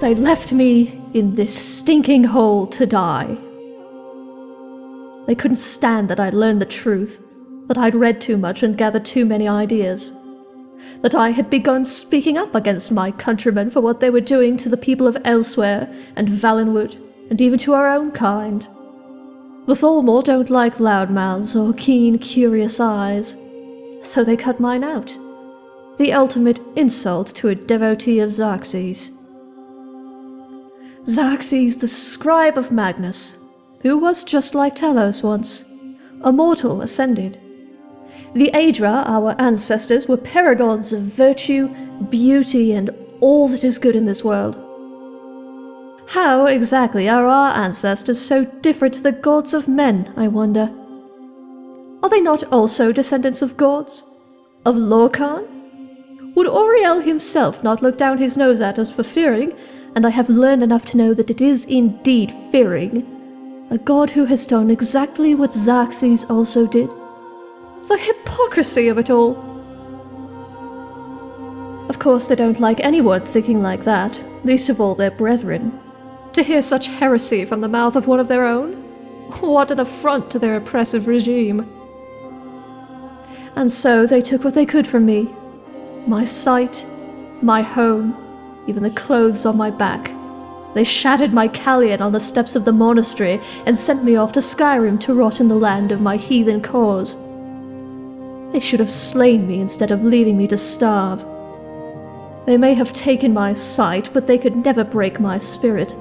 They left me in this stinking hole to die. They couldn't stand that I'd learned the truth, that I'd read too much and gathered too many ideas, that I had begun speaking up against my countrymen for what they were doing to the people of Elsweyr and Valenwood, and even to our own kind. The Thalmor don't like loud mouths or keen, curious eyes, so they cut mine out. The ultimate insult to a devotee of Xarxes. Xarxes, the scribe of Magnus, who was just like Talos once, a mortal ascended. The Aedra, our ancestors, were paragons of virtue, beauty, and all that is good in this world. How exactly are our ancestors so different to the gods of men, I wonder? Are they not also descendants of gods? Of Lorkhan? Would Auriel himself not look down his nose at us for fearing and I have learned enough to know that it is indeed fearing. A god who has done exactly what Xarxes also did. The hypocrisy of it all! Of course, they don't like anyone thinking like that, least of all their brethren. To hear such heresy from the mouth of one of their own? What an affront to their oppressive regime. And so they took what they could from me my sight, my home, even the clothes on my back. They shattered my Callion on the steps of the monastery and sent me off to Skyrim to rot in the land of my heathen cause. They should have slain me instead of leaving me to starve. They may have taken my sight, but they could never break my spirit.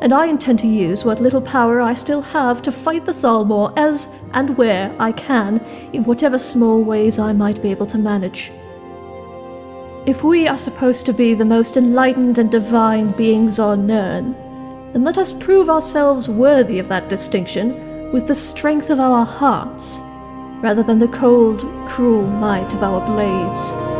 And I intend to use what little power I still have to fight the Thalmor as and where I can, in whatever small ways I might be able to manage. If we are supposed to be the most enlightened and divine beings on Nirn, then let us prove ourselves worthy of that distinction with the strength of our hearts, rather than the cold, cruel might of our blades.